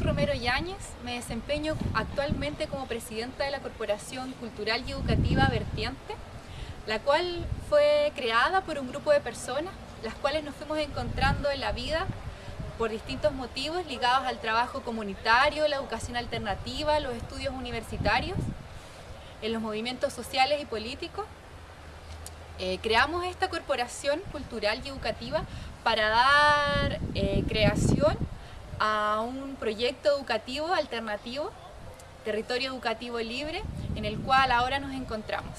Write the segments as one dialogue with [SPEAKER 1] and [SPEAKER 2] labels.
[SPEAKER 1] Romero Yáñez, me desempeño actualmente como presidenta de la Corporación Cultural y Educativa Vertiente, la cual fue creada por un grupo de personas, las cuales nos fuimos encontrando en la vida por distintos motivos ligados al trabajo comunitario, la educación alternativa, los estudios universitarios, en los movimientos sociales y políticos. Eh, creamos esta corporación cultural y educativa para dar eh, creación a un proyecto educativo alternativo, territorio educativo libre, en el cual ahora nos encontramos.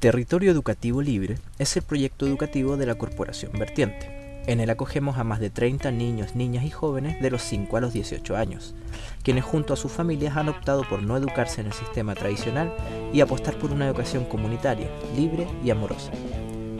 [SPEAKER 2] Territorio Educativo Libre es el proyecto educativo de la Corporación Vertiente. En él acogemos a más de 30 niños, niñas y jóvenes de los 5 a los 18 años, quienes junto a sus familias han optado por no educarse en el sistema tradicional y apostar por una educación comunitaria, libre y amorosa.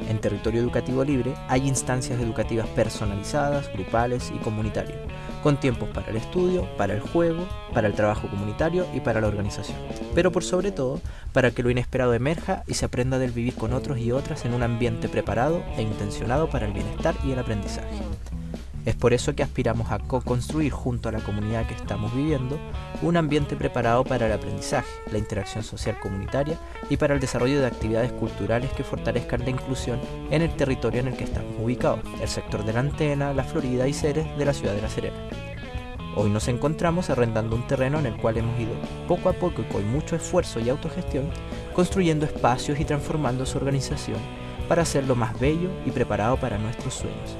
[SPEAKER 2] En territorio educativo libre hay instancias educativas personalizadas, grupales y comunitarias, con tiempos para el estudio, para el juego, para el trabajo comunitario y para la organización. Pero por sobre todo, para que lo inesperado emerja y se aprenda del vivir con otros y otras en un ambiente preparado e intencionado para el bienestar y el aprendizaje. Es por eso que aspiramos a co-construir junto a la comunidad que estamos viviendo un ambiente preparado para el aprendizaje, la interacción social comunitaria y para el desarrollo de actividades culturales que fortalezcan la inclusión en el territorio en el que estamos ubicados, el sector de la Antena, la Florida y Ceres de la ciudad de La Serena. Hoy nos encontramos arrendando un terreno en el cual hemos ido poco a poco y con mucho esfuerzo y autogestión construyendo espacios y transformando su organización para hacerlo más bello y preparado para nuestros sueños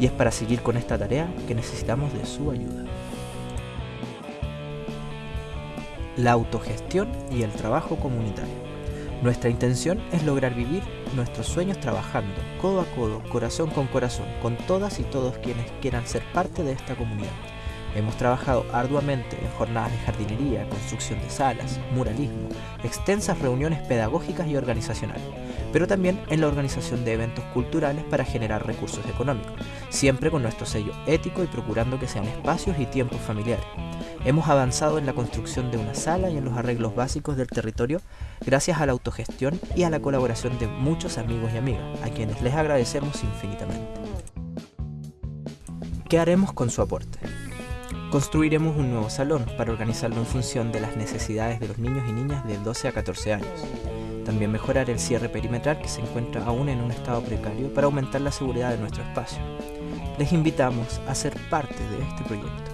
[SPEAKER 2] y es para seguir con esta tarea que necesitamos de su ayuda. La autogestión y el trabajo comunitario. Nuestra intención es lograr vivir nuestros sueños trabajando, codo a codo, corazón con corazón, con todas y todos quienes quieran ser parte de esta comunidad. Hemos trabajado arduamente en jornadas de jardinería, construcción de salas, muralismo, extensas reuniones pedagógicas y organizacionales pero también en la organización de eventos culturales para generar recursos económicos, siempre con nuestro sello ético y procurando que sean espacios y tiempos familiares. Hemos avanzado en la construcción de una sala y en los arreglos básicos del territorio gracias a la autogestión y a la colaboración de muchos amigos y amigas, a quienes les agradecemos infinitamente. ¿Qué haremos con su aporte? Construiremos un nuevo salón para organizarlo en función de las necesidades de los niños y niñas de 12 a 14 años. También mejorar el cierre perimetral que se encuentra aún en un estado precario para aumentar la seguridad de nuestro espacio. Les invitamos a ser parte de este proyecto.